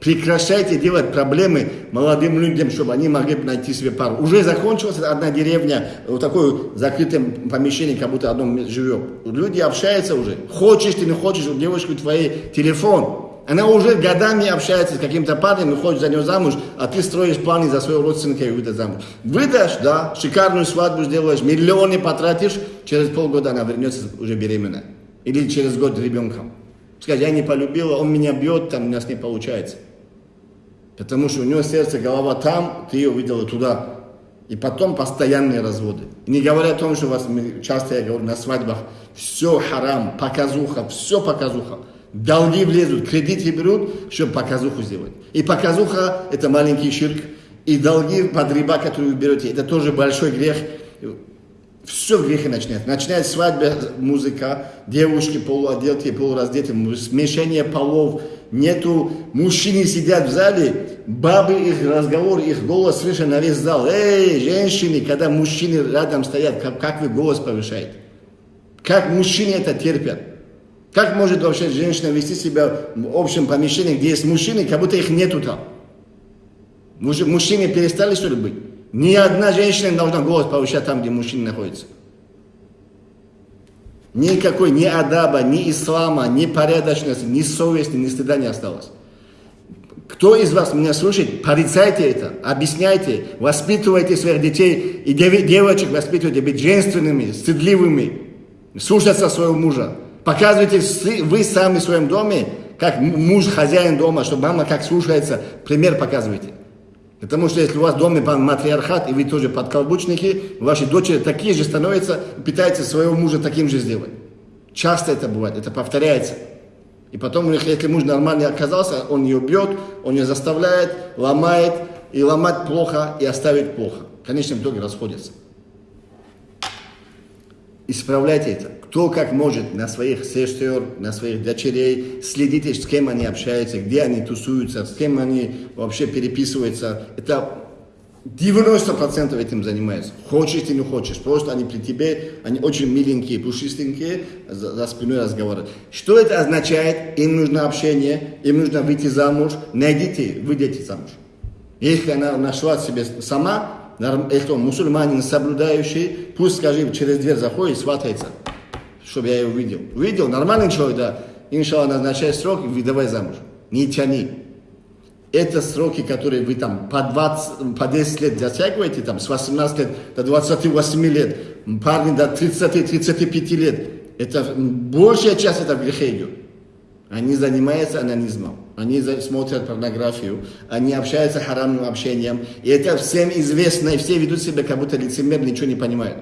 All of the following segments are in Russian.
Прекращайте делать проблемы молодым людям, чтобы они могли найти себе пару. Уже закончилась одна деревня, вот такое закрытое помещение, как будто одном живет. Люди общаются уже. Хочешь ты, не хочешь, у девушки твоей телефон. Она уже годами общается с каким-то парнем и хочет за него замуж, а ты строишь планы за своего родственника и выдашь замуж. Выдашь, да, шикарную свадьбу сделаешь, миллионы потратишь, через полгода она вернется уже беременная. Или через год ребенком. Скажет, я не полюбила, он меня бьет, там у нас не получается. Потому что у него сердце, голова там, ты ее видела туда. И потом постоянные разводы. Не говоря о том, что у вас, часто я говорю на свадьбах, все харам, показуха, все показуха. Долги влезут, кредиты берут, чтобы показуху сделать. И показуха – это маленький ширк. И долги под риба, которые вы берете, это тоже большой грех. Все грехи начинают. Начинает свадьба, музыка, девушки полуодетые, полураздетые, смешение полов, нету, мужчины сидят в зале, бабы, их разговор, их голос слышен на весь зал. Эй, женщины, когда мужчины рядом стоят, как, как вы голос повышаете? Как мужчины это терпят? Как может вообще женщина вести себя в общем помещении, где есть мужчины, как будто их нету там? Мужчины перестали что ли быть? Ни одна женщина не должна голос повышать там, где мужчина находится. Никакой ни адаба, ни ислама, ни порядочности, ни совести, ни стыда не осталось. Кто из вас меня слушает, порицайте это, объясняйте, воспитывайте своих детей и девочек воспитывайте быть женственными, стыдливыми, слушаться своего мужа. Показывайте вы сами в своем доме, как муж хозяин дома, чтобы мама как слушается, пример показывайте. Потому что если у вас в доме матриархат, и вы тоже подколбучники, ваши дочери такие же становятся, пытаются своего мужа таким же сделать. Часто это бывает, это повторяется. И потом, у них, если муж нормальный оказался, он ее бьет, он ее заставляет, ломает, и ломать плохо, и оставить плохо. В конечном итоге расходятся. Исправляйте это. Кто как может на своих сестер, на своих дочерей, следите, с кем они общаются, где они тусуются, с кем они вообще переписываются. Это 90% этим занимаются. Хочешь ты не хочешь. Просто они при тебе, они очень миленькие, пушистенькие, за, за спиной разговаривают. Что это означает? Им нужно общение, им нужно выйти замуж. Найдите, выйдите замуж. Если она нашла себе сама, он мусульманин, соблюдающий, пусть, скажи, через дверь заходит, сватается чтобы я ее увидел. Увидел, нормальный человек, да. Иншалла, назначай срок, и давай замуж. Не тяни. Это сроки, которые вы там по, 20, по 10 лет затягиваете, там, с 18 лет до 28 лет, парни до 30-35 лет. Это большая часть это в грехе идет. Они занимаются анонизмом, они смотрят порнографию, они общаются харамным общением. И это всем известно, и все ведут себя, как будто лицемер ничего не понимают.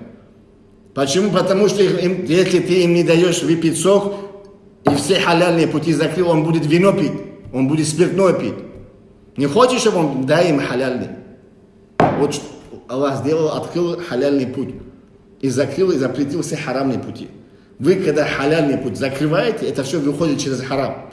Почему? Потому что им, если ты им не даешь выпить сок, и все халяльные пути закрыл, он будет вино пить, он будет спиртное пить. Не хочешь, чтобы он дай им халяльный. Вот Аллах сделал, открыл халяльный путь. И закрыл, и запретил все харамные пути. Вы, когда халяльный путь закрываете, это все выходит через харам.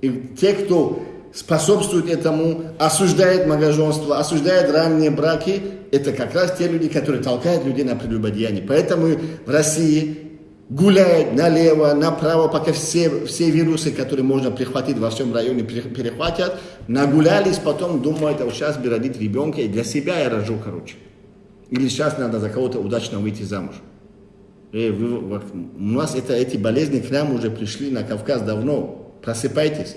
И те, кто способствует этому, осуждает многоженство, осуждает ранние браки, это как раз те люди, которые толкают людей на прелюбодеяние. Поэтому в России гуляют налево, направо, пока все, все вирусы, которые можно прихватить во всем районе, перехватят, нагулялись, потом думают, а вот сейчас бы родить ребенка, и для себя я рожу, короче. Или сейчас надо за кого-то удачно выйти замуж. И вы, у нас это, эти болезни к нам уже пришли на Кавказ давно. Просыпайтесь.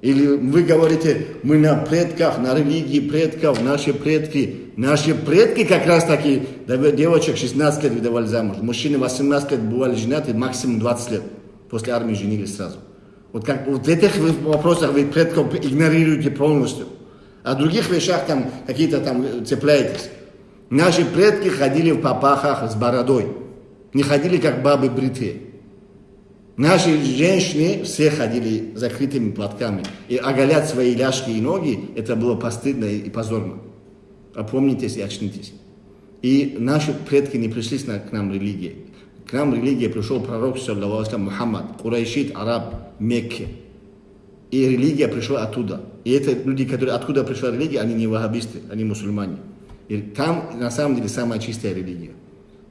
Или вы говорите, мы на предках, на религии предков, наши предки. Наши предки как раз таки, девочек 16 лет выдавали замуж. Мужчины 18 лет бывали женаты, максимум 20 лет. После армии женились сразу. Вот, как, вот в этих вопросах вы предков игнорируете полностью. В других вещах там какие-то там цепляетесь. Наши предки ходили в попахах с бородой. Не ходили как бабы бритые. Наши женщины все ходили закрытыми платками. И оголять свои ляжки и ноги, это было постыдно и позорно. Опомнитесь и очнитесь. И наши предки не пришли к нам религии. К нам религия пришел пророк, Мухаммад, Курайшит, араб, Мекке. И религия пришла оттуда. И это люди, которые откуда пришла религия, они не вахабисты, они мусульмане. И там на самом деле самая чистая религия.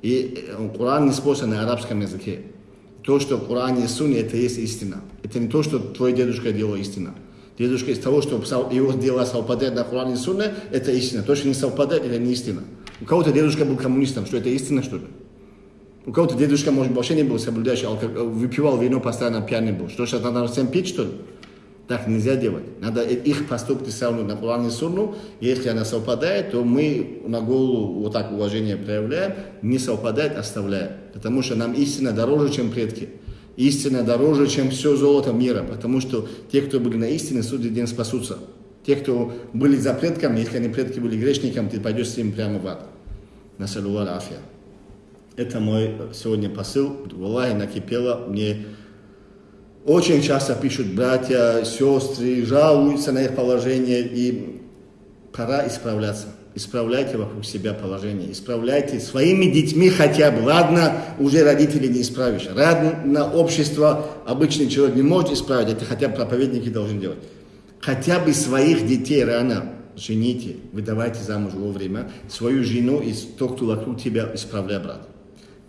И э, Коран не спосан на арабском языке то, что в Коране и Сунне, это есть истина. Это не то, что твой дедушка делал истина. Дедушка из того, что его дела совпадают на Коране и Сунне, это истина. То, что не совпадает, это не истина. У кого-то дедушка был коммунистом, что это истина, что ли? У кого-то дедушка, может, вообще не был соблюдающий, выпивал вино, постоянно пьяный был. Что сейчас надо всем пить, что ли? Так нельзя делать. Надо их поступки сравнивать на Коран и. Если она совпадает, то мы на голову вот так уважение проявляем. Не совпадает, оставляем. Потому что нам истина дороже, чем предки. Истина дороже, чем все золото мира. Потому что те, кто были на истине, судный день спасутся. Те, кто были за предками, если они предки были грешниками, ты пойдешь с ним прямо в ад. Насалюва афия. Это мой сегодня посыл. Валлахи накипело мне очень часто пишут братья, сестры, жалуются на их положение, и пора исправляться. Исправляйте вокруг себя положение, исправляйте своими детьми хотя бы. Ладно, уже родителей не исправишь. Ладно, общество обычный человек не может исправить, это хотя бы проповедники должны делать. Хотя бы своих детей рано жените, выдавайте замуж вовремя, свою жену и тот, кто вокруг тебя, исправляй, брат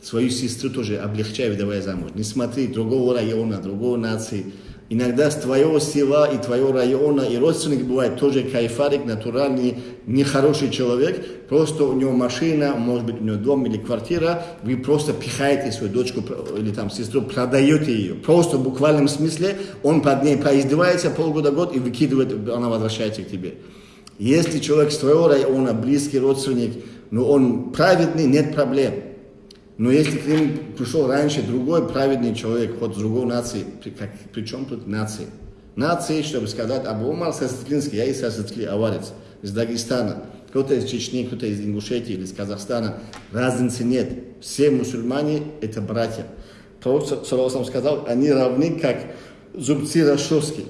свою сестру тоже облегчай, выдавая замуж. Не смотри другого района, другого нации. Иногда с твоего села и твоего района и родственник бывает тоже кайфарик, натуральный, нехороший человек. Просто у него машина, может быть у него дом или квартира. Вы просто пихаете свою дочку или там сестру, продаете ее. Просто в буквальном смысле он под ней поиздевается полгода-год и выкидывает, она возвращается к тебе. Если человек с твоего района, близкий родственник, но он праведный, нет проблем. Но если к ним пришел раньше другой праведный человек, с другой нации, при, как, при чем тут нации? Нации, чтобы сказать, Абу Умар Сасатлинский, я из Сасатли, аварец, из Дагестана, кто-то из Чечни, кто-то из Ингушетии или из Казахстана, разницы нет. Все мусульмане – это братья. Пророк Салам сказал, они равны, как зубцы расчески.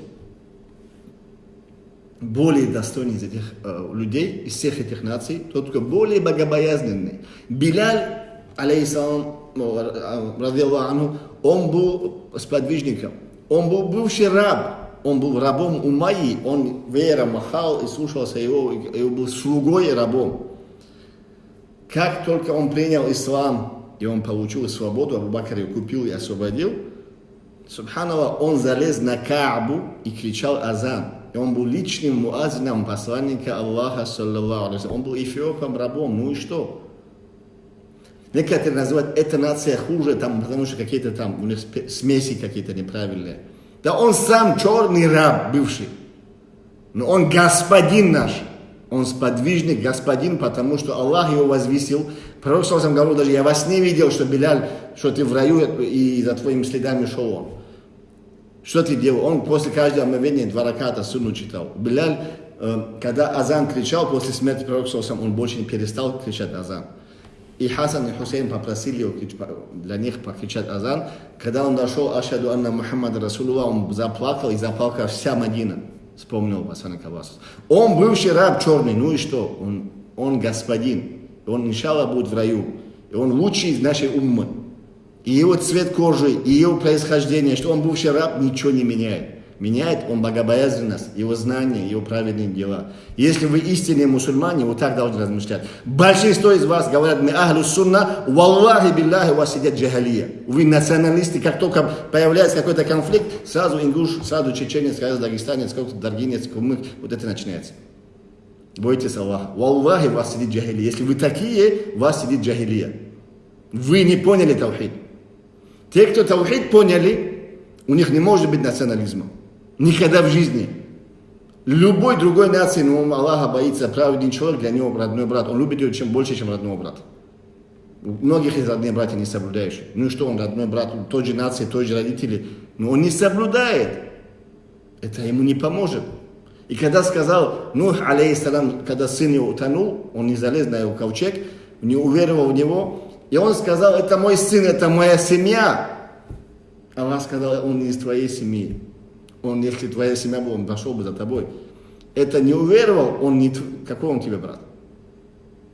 Более достойный из этих э, людей, из всех этих наций, тот, кто более богобоязненный. Биляль алейхиссалам, анhu, он был сподвижником, он был бывший раб, он был рабом у Майи, он вера махал и слушался его, и был слугой и рабом. Как только он принял ислам, и он получил свободу, Абу Бакр его купил и освободил, Субханаллах, он залез на Каабу и кричал азан. И он был личным муазином посланника Аллаха, саллаллаху Он был эфиопом, рабом, ну и что? Некоторые называют, эта нация хуже, там, потому что какие-то там, у них смеси какие-то неправильные. Да он сам черный раб бывший. Но он господин наш. Он сподвижник, господин, потому что Аллах его возвесил. Пророк сам говорил, даже я вас не видел, что Беляль, что ты в раю и за твоими следами шел он. Что ты делал? Он после каждого омовения два раката суну читал. Беляль, э, когда Азан кричал после смерти пророка, он больше не перестал кричать Азан. И Хасан и Хусейн попросили его для них покричать азан. Когда он дошел, Ашаду Анна Мухаммад Расулулlah, он заплакал и заплакал вся Мадина. Вспомнил Басана Кавас. Он бывший раб черный, ну и что? Он, он господин. Он, иншалла, будет в раю. И он лучший из нашей уммы. И его цвет кожи, и его происхождение, что он бывший раб, ничего не меняет меняет он богобоязненность, его знания, его праведные дела. Если вы истинные мусульмане, вы так должны размышлять. Большинство из вас говорят, мы ахлю сунна, валлахи у вас сидят джахалия. Вы националисты, как только появляется какой-то конфликт, сразу ингуш, сразу чеченец, сразу дагестанец, какой-то даргинец, кумык, вот это начинается. Бойтесь Аллаха. Валлахи, вас сидит джахилия. Если вы такие, у вас сидит джахилия. Вы не поняли таухид. Те, кто таухид поняли, у них не может быть национализма. Никогда в жизни. Любой другой нации, но Аллаха боится, праведный человек, для него родной брат. Он любит его чем больше, чем родного брата. У многих из родных братьев не соблюдающих. Ну и что он родной брат, той же нации, той же родители. Но он не соблюдает. Это ему не поможет. И когда сказал, Нух, алейхиссалам, когда сын его утонул, он не залез на его ковчег, не уверовал в него, и он сказал, это мой сын, это моя семья. Аллах сказал, он не из твоей семьи он, если твоя семья была, он пошел бы за тобой. Это не уверовал, он не, какой он тебе брат?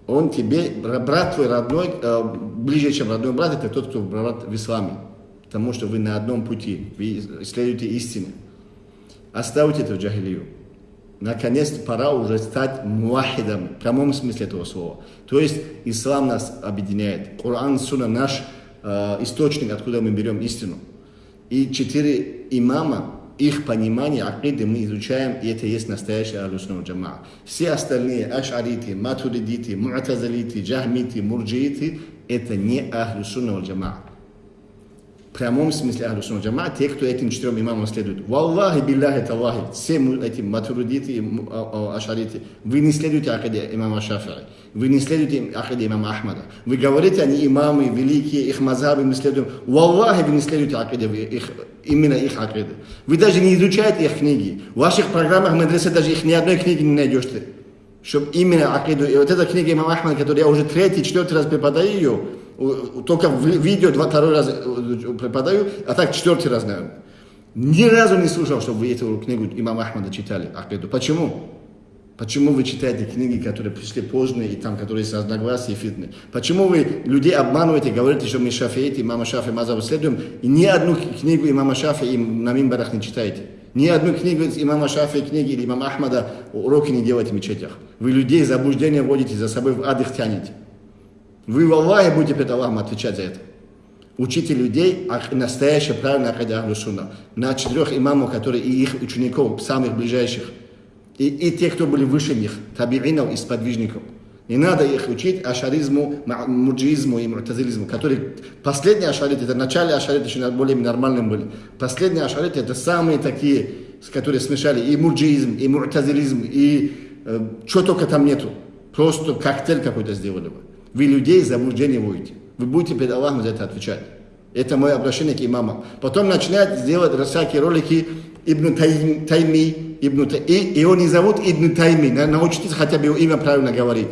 Он тебе, брат твой родной, э, ближе, чем родной брат, это тот, кто брат в исламе. Потому что вы на одном пути, вы исследуете истину. Оставьте эту джахилию. Наконец пора уже стать муахидом, в прямом смысле этого слова. То есть ислам нас объединяет. Коран, Суна наш э, источник, откуда мы берем истину. И четыре имама, их понимание акиды мы изучаем, и это есть настоящий Ахлюсуна Джама. Все остальные ашариты, матуридиты, муатазалиты, джахмиты, мурджииты, это не Ахлюсуна Джама прямом смысле Ахлю Сунна Джама, те, кто этим четырем имамам следует. Валлахи билляхи таллахи, все эти матуридиты и а, а, ашариты, вы не следуете акаде имама Шафи'i, вы не следуете акаде имама Ахмада. Вы говорите, они имамы великие, их мазабы мы следуем. Валлахи, вы не следуете акаде, их, именно их акаде. Вы даже не изучаете их книги. В ваших программах мадресе даже их ни одной книги не найдешь ты. Чтобы именно акиду, и вот эта книга имама Ахмада, которую я уже третий, четвертый раз преподаю ее, только в видео два, второй раз э, преподаю, а так четвертый раз, наверное. Ни разу не слышал, чтобы вы эту книгу имама Ахмада читали, Ахмеду. Почему? Почему вы читаете книги, которые пришли позднее, и там, которые с разногласия фитны? Почему вы людей обманываете, говорите, что мы шафиите, имама Шафи Мазабу следуем, и ни одну книгу имама Шафи им на мимбарах не читаете? Ни одну книгу имама Шафи, книги или имама Ахмада уроки не делаете в мечетях. Вы людей заблуждение вводите, за собой в ад их тянете. Вы в Аллахе будете перед Аллахом отвечать за это. Учите людей а настоящее правильно Ахлю Сунна. На четырех имамов, которые и их учеников, самых ближайших. И, и те, кто были выше них, табиинов и сподвижников. Не надо их учить ашаризму, муджизму и мутазилизму, которые последние ашариты, это начале ашариты еще более нормальным были. Последние ашариты это самые такие, которые смешали и муджизм, и мутазилизм, и э, что только там нету. Просто коктейль какой-то сделали бы. Вы людей в заблуждение вводите. Вы будете перед Аллахом за это отвечать. Это мое обращение к имамам. Потом начинает делать всякие ролики Ибн Тайми, Ибн Тай... и его не зовут Ибн Тайми. Научитесь хотя бы его имя правильно говорить.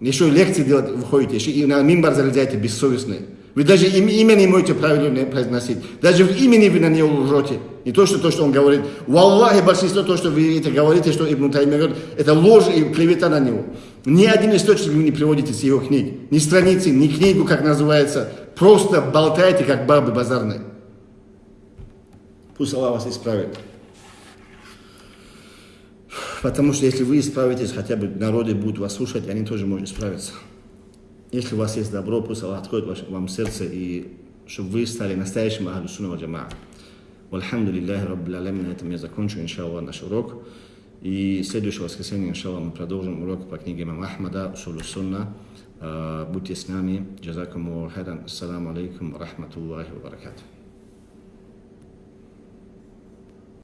Еще лекции делать выходите, еще и на мимбар залезаете бессовестные. Вы даже им, имя не можете правильно произносить. Даже в имени вы на него лжете. Не то, что то, что он говорит. В Аллахе большинство то, что вы это говорите, что Ибн Тайми говорит, это ложь и клевета на него. Ни один источник вы не приводите с его книг. Ни страницы, ни книгу, как называется. Просто болтаете, как бабы базарные. Пусть Аллах вас исправит. Потому что если вы исправитесь, хотя бы народы будут вас слушать, они тоже могут исправиться. Если у вас есть добро, пусть Аллах откроет вам сердце, и чтобы вы стали настоящим Ахлю Сунна Ва Джамаа. Вальхамду лилляхи Раббил. На этом я закончу, иншаллах, наш урок. i sljedeće vas kreselnije šalom produžujem u roku pa knjige imam Ahmada, Usulu Sunna. Uh, Budite s nami. Jazakumu alaikum, rahmatullahi wa barakatuh.